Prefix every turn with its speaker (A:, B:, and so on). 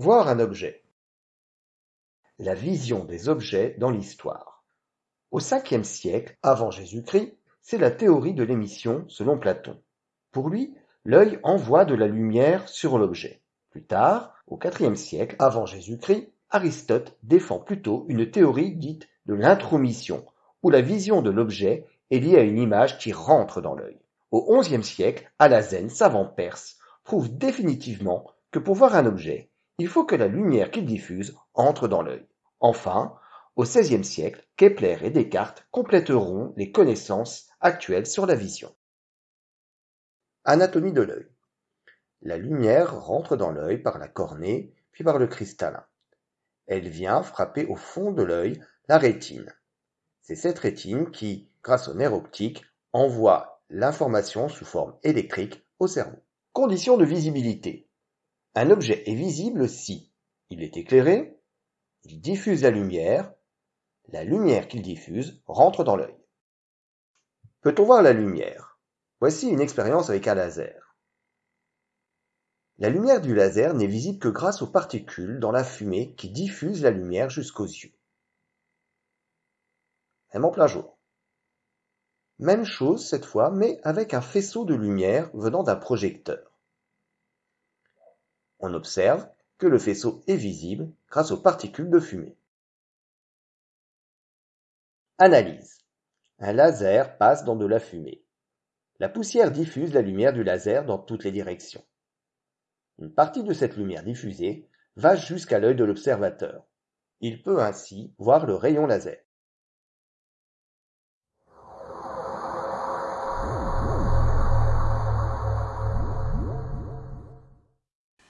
A: Voir un objet. La vision des objets dans l'histoire. Au Ve siècle avant Jésus-Christ, c'est la théorie de l'émission selon Platon. Pour lui, l'œil envoie de la lumière sur l'objet. Plus tard, au IVe siècle avant Jésus-Christ, Aristote défend plutôt une théorie dite de l'intromission, où la vision de l'objet est liée à une image qui rentre dans l'œil. Au XIe siècle, Alazen, savant perse, prouve définitivement que pour voir un objet, il faut que la lumière qu'il diffuse entre dans l'œil. Enfin, au XVIe siècle, Kepler et Descartes compléteront les connaissances actuelles sur la vision. Anatomie de l'œil. La lumière rentre dans l'œil par la cornée, puis par le cristallin. Elle vient frapper au fond de l'œil la rétine. C'est cette rétine qui, grâce au nerf optique, envoie l'information sous forme électrique au cerveau. Conditions de visibilité. Un objet est visible si il est éclairé, il diffuse la lumière, la lumière qu'il diffuse rentre dans l'œil. Peut-on voir la lumière? Voici une expérience avec un laser. La lumière du laser n'est visible que grâce aux particules dans la fumée qui diffusent la lumière jusqu'aux yeux. Même en plein jour. Même chose cette fois, mais avec un faisceau de lumière venant d'un projecteur. On observe que le faisceau est visible grâce aux particules de fumée. Analyse. Un laser passe dans de la fumée. La poussière diffuse la lumière du laser dans toutes les directions. Une partie de cette lumière diffusée va jusqu'à l'œil de l'observateur. Il peut ainsi voir le rayon laser.